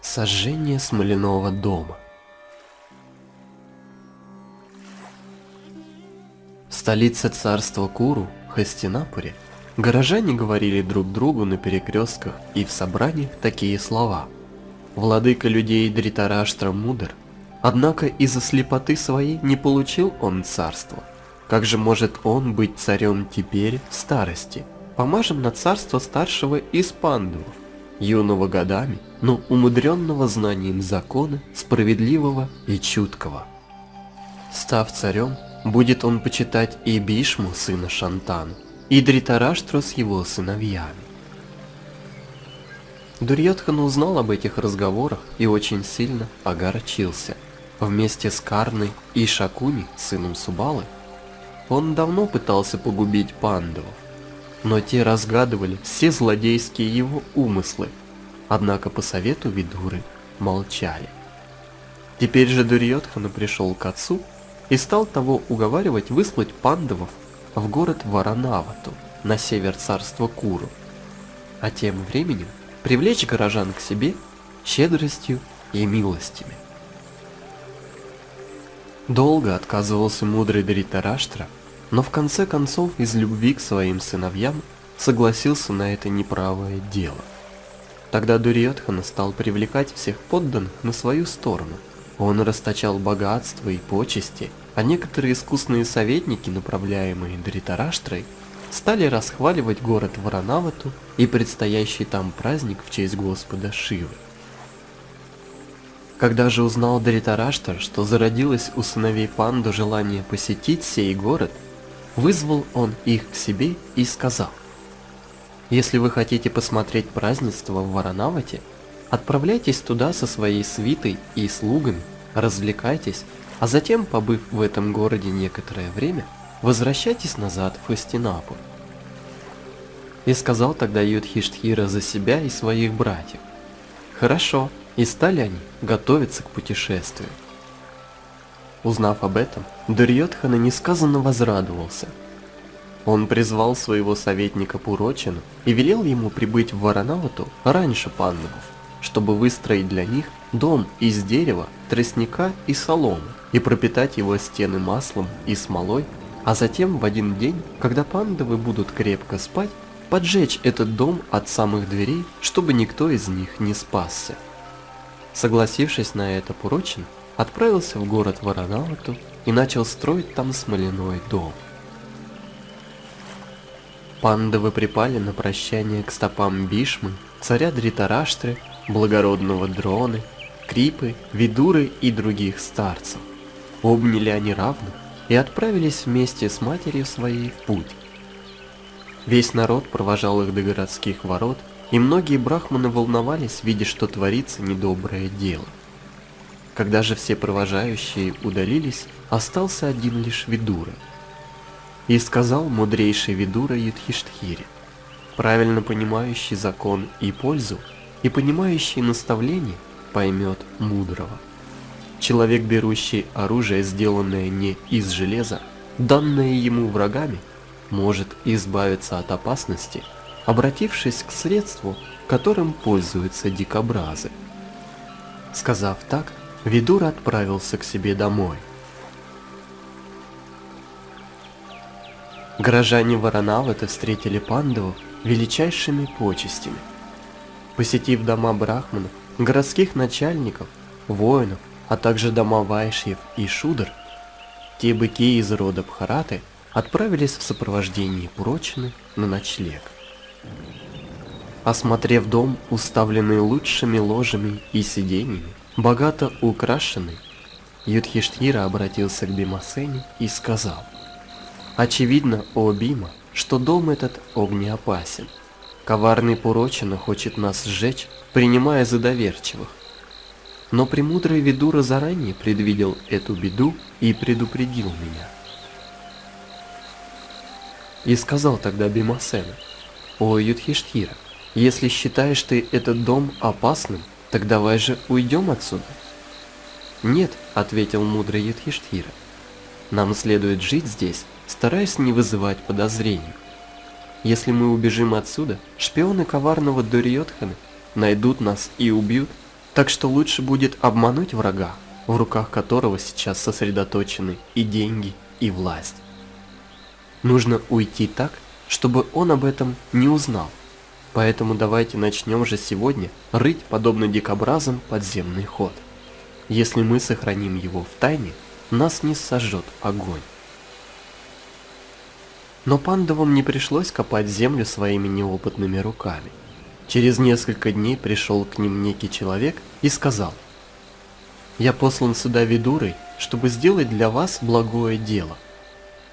Сожжение смоляного дома. В столице царства Куру, Хастинапуре, горожане говорили друг другу на перекрестках и в собраниях такие слова. Владыка людей Дритараштра мудр, однако из-за слепоты своей не получил он царство. Как же может он быть царем теперь в старости? Помажем на царство старшего из пандавов, юного годами, но умудренного знанием закона, справедливого и чуткого. Став царем, будет он почитать и Бишму, сына Шантана, и Дритараштру с его сыновьями. Дурьотхан узнал об этих разговорах и очень сильно огорчился. Вместе с Карной и Шакуни, сыном Субалы, он давно пытался погубить пандавов, но те разгадывали все злодейские его умыслы, однако по совету Видуры молчали. Теперь же Дурьотхана пришел к отцу и стал того уговаривать выслать пандавов в город Варанавату на север царства Куру, а тем временем привлечь горожан к себе щедростью и милостями. Долго отказывался мудрый Дритараштра но в конце концов из любви к своим сыновьям согласился на это неправое дело. Тогда Дурьотхана стал привлекать всех подданных на свою сторону. Он расточал богатство и почести, а некоторые искусные советники, направляемые Дритараштрой, стали расхваливать город Варанавату и предстоящий там праздник в честь Господа Шивы. Когда же узнал Дритараштар, что зародилось у сыновей Панду желание посетить сей город, Вызвал он их к себе и сказал, «Если вы хотите посмотреть празднество в Варанавате, отправляйтесь туда со своей свитой и слугами, развлекайтесь, а затем, побыв в этом городе некоторое время, возвращайтесь назад в Хастинапур». И сказал тогда Юдхиштхира за себя и своих братьев. Хорошо, и стали они готовиться к путешествию. Узнав об этом, Дурьотхана несказанно возрадовался. Он призвал своего советника Пурочину и велел ему прибыть в Варанавату раньше пандавов, чтобы выстроить для них дом из дерева, тростника и соломы и пропитать его стены маслом и смолой, а затем в один день, когда пандавы будут крепко спать, поджечь этот дом от самых дверей, чтобы никто из них не спасся. Согласившись на это Пурочин, отправился в город Варанавату и начал строить там смоляной дом. Пандавы припали на прощание к стопам Бишмы, царя Дритараштры, благородного Дроны, Крипы, Видуры и других старцев. Обняли они равно и отправились вместе с матерью своей в путь. Весь народ провожал их до городских ворот, и многие брахманы волновались, видя, что творится недоброе дело. Когда же все провожающие удалились, остался один лишь Видура. И сказал мудрейший Видура Юдхиштхире, правильно понимающий закон и пользу, и понимающий наставление, поймет мудрого. Человек, берущий оружие, сделанное не из железа, данное ему врагами, может избавиться от опасности, обратившись к средству, которым пользуются дикобразы. Сказав так, Видур отправился к себе домой. Горожане Варанавата встретили пандавов величайшими почестями. Посетив дома брахманов, городских начальников, воинов, а также дома вайшьев и шудр, те быки из рода Бхараты отправились в сопровождении Пурочины на ночлег. Осмотрев дом, уставленный лучшими ложами и сиденьями, богато украшенный, Юдхиштхира обратился к Бимасене и сказал, «Очевидно, о Бима, что дом этот огнеопасен. Коварный Пурочина хочет нас сжечь, принимая за доверчивых. Но премудрый Видура заранее предвидел эту беду и предупредил меня». И сказал тогда Бимасена, «О Юдхиштхира, Если считаешь ты этот дом опасным, так давай же уйдем отсюда. Нет, ответил мудрый Юдхиштхира. Нам следует жить здесь, стараясь не вызывать подозрений. Если мы убежим отсюда, шпионы коварного Дурьотхана найдут нас и убьют, так что лучше будет обмануть врага, в руках которого сейчас сосредоточены и деньги, и власть. Нужно уйти так, чтобы он об этом не узнал. Поэтому давайте начнем же сегодня рыть, подобно дикобразам, подземный ход. Если мы сохраним его в тайне, нас не сожжет огонь. Но пандавам не пришлось копать землю своими неопытными руками. Через несколько дней пришел к ним некий человек и сказал, «Я послан сюда ведурой, чтобы сделать для вас благое дело.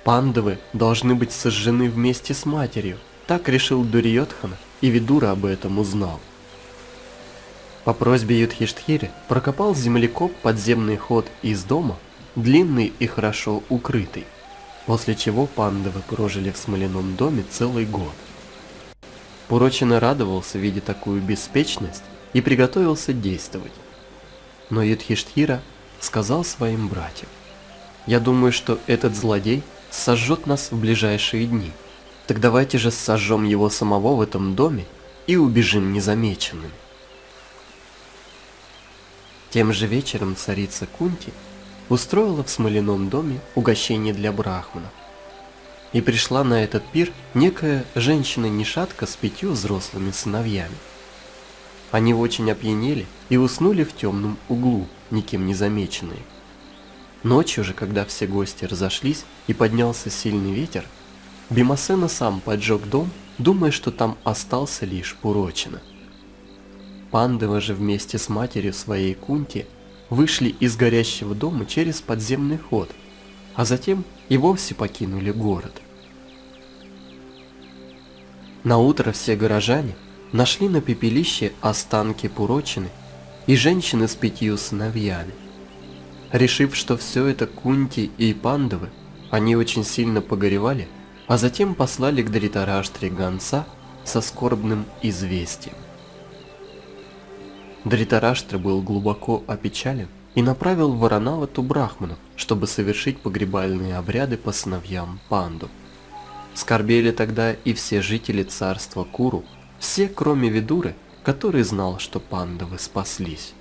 Пандавы должны быть сожжены вместе с матерью, так решил Дурьотхан, и Видура об этом узнал. По просьбе Юдхиштхири прокопал землекоп подземный ход из дома, длинный и хорошо укрытый, после чего пандавы прожили в смоляном доме целый год. Пурочина радовался, видя такую беспечность, и приготовился действовать. Но Юдхиштхира сказал своим братьям, «Я думаю, что этот злодей сожжет нас в ближайшие дни. Так давайте же сожжем его самого в этом доме и убежим незамеченным». Тем же вечером царица Кунти устроила в смоляном доме угощение для брахманов. И пришла на этот пир некая женщина-нишатка с пятью взрослыми сыновьями. Они очень опьянели и уснули в темном углу, никем не замеченные. Ночью же, когда все гости разошлись и поднялся сильный ветер, Бимасена сам поджег дом, думая, что там остался лишь Пурочина. Пандава же вместе с матерью своей Кунти вышли из горящего дома через подземный ход, а затем и вовсе покинули город. На утро все горожане нашли на пепелище останки Пурочины и женщины с пятью сыновьями. Решив, что все это Кунти и Пандавы, они очень сильно погоревали, а затем послали к Дритараштре гонца со скорбным известием. Дритараштра был глубоко опечален и направил Варанавату брахманов, чтобы совершить погребальные обряды по сыновьям Панду. Скорбели тогда и все жители царства Куру, все кроме Видуры, который знал, что пандавы спаслись.